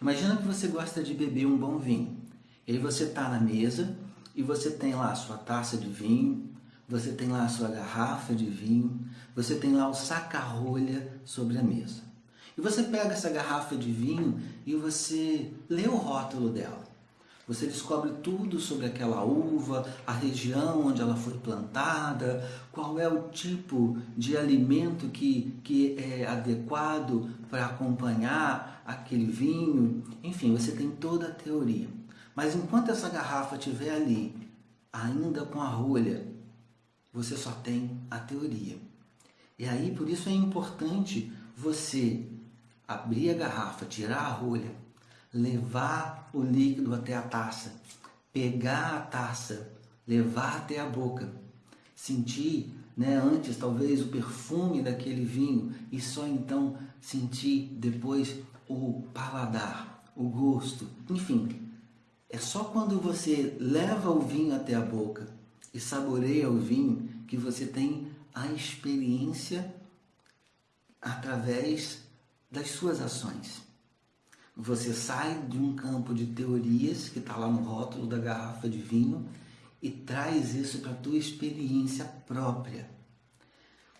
Imagina que você gosta de beber um bom vinho. E aí você está na mesa e você tem lá a sua taça de vinho, você tem lá a sua garrafa de vinho, você tem lá o saca-rolha sobre a mesa. E você pega essa garrafa de vinho e você lê o rótulo dela. Você descobre tudo sobre aquela uva, a região onde ela foi plantada, qual é o tipo de alimento que, que é adequado para acompanhar aquele vinho. Enfim, você tem toda a teoria. Mas enquanto essa garrafa estiver ali, ainda com a rolha, você só tem a teoria. E aí, por isso é importante você abrir a garrafa, tirar a rolha, levar o líquido até a taça, pegar a taça, levar até a boca, sentir né, antes talvez o perfume daquele vinho e só então sentir depois o paladar, o gosto, enfim. É só quando você leva o vinho até a boca e saboreia o vinho que você tem a experiência através das suas ações. Você sai de um campo de teorias que está lá no rótulo da garrafa de vinho e traz isso para a tua experiência própria.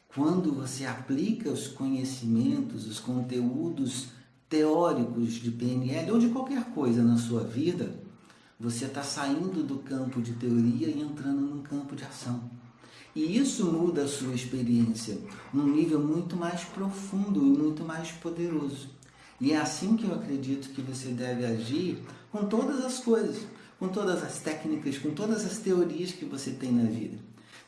Quando você aplica os conhecimentos, os conteúdos teóricos de PNL ou de qualquer coisa na sua vida, você está saindo do campo de teoria e entrando num campo de ação. E isso muda a sua experiência num nível muito mais profundo e muito mais poderoso. E é assim que eu acredito que você deve agir com todas as coisas, com todas as técnicas, com todas as teorias que você tem na vida.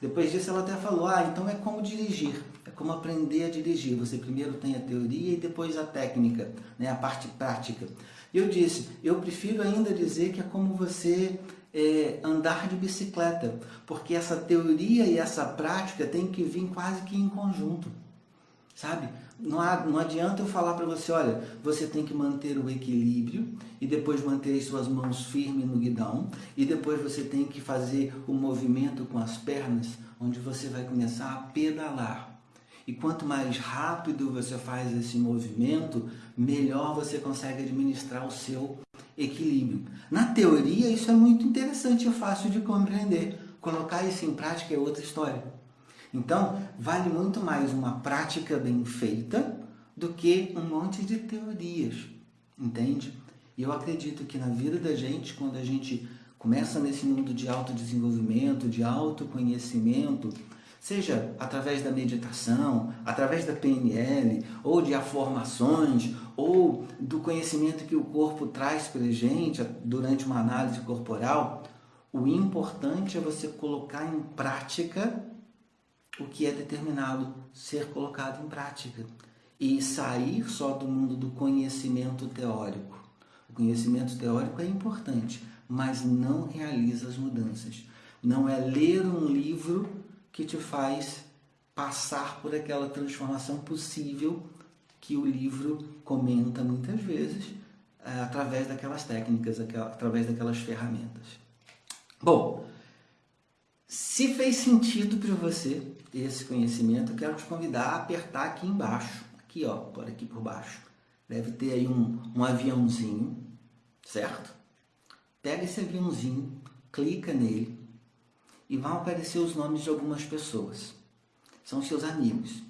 Depois disso ela até falou, ah, então é como dirigir, é como aprender a dirigir. Você primeiro tem a teoria e depois a técnica, né, a parte prática. E eu disse, eu prefiro ainda dizer que é como você é, andar de bicicleta, porque essa teoria e essa prática tem que vir quase que em conjunto sabe? Não, não adianta eu falar para você, olha, você tem que manter o equilíbrio e depois manter as suas mãos firmes no guidão e depois você tem que fazer o movimento com as pernas, onde você vai começar a pedalar. E quanto mais rápido você faz esse movimento, melhor você consegue administrar o seu equilíbrio. Na teoria, isso é muito interessante e fácil de compreender. Colocar isso em prática é outra história. Então, vale muito mais uma prática bem feita do que um monte de teorias, entende? E eu acredito que na vida da gente, quando a gente começa nesse mundo de autodesenvolvimento, de autoconhecimento, seja através da meditação, através da PNL, ou de afirmações, ou do conhecimento que o corpo traz para a gente durante uma análise corporal, o importante é você colocar em prática o que é determinado ser colocado em prática e sair só do mundo do conhecimento teórico. O conhecimento teórico é importante, mas não realiza as mudanças. Não é ler um livro que te faz passar por aquela transformação possível que o livro comenta muitas vezes é, através daquelas técnicas, através daquelas ferramentas. Bom, se fez sentido para você esse conhecimento, eu quero te convidar a apertar aqui embaixo, aqui ó, por aqui por baixo. Deve ter aí um, um aviãozinho, certo? Pega esse aviãozinho, clica nele e vão aparecer os nomes de algumas pessoas. São seus amigos.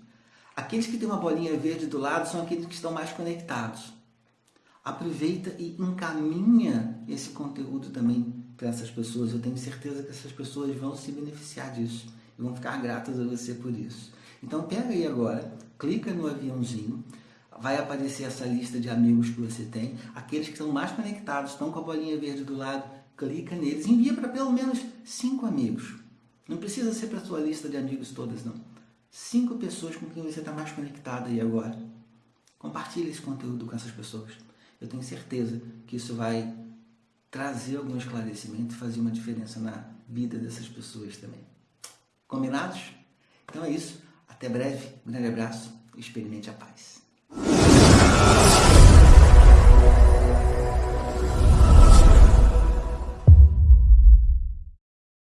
Aqueles que têm uma bolinha verde do lado são aqueles que estão mais conectados. Aproveita e encaminha esse conteúdo também para essas pessoas. Eu tenho certeza que essas pessoas vão se beneficiar disso e vão ficar gratas a você por isso. Então pega aí agora, clica no aviãozinho, vai aparecer essa lista de amigos que você tem, aqueles que estão mais conectados, estão com a bolinha verde do lado, clica neles, envia para pelo menos cinco amigos. Não precisa ser para a sua lista de amigos todas, não. Cinco pessoas com quem você está mais conectado aí agora. Compartilhe esse conteúdo com essas pessoas. Eu tenho certeza que isso vai trazer algum esclarecimento fazer uma diferença na vida dessas pessoas também. Combinados? Então é isso. Até breve. Um grande abraço. Experimente a paz.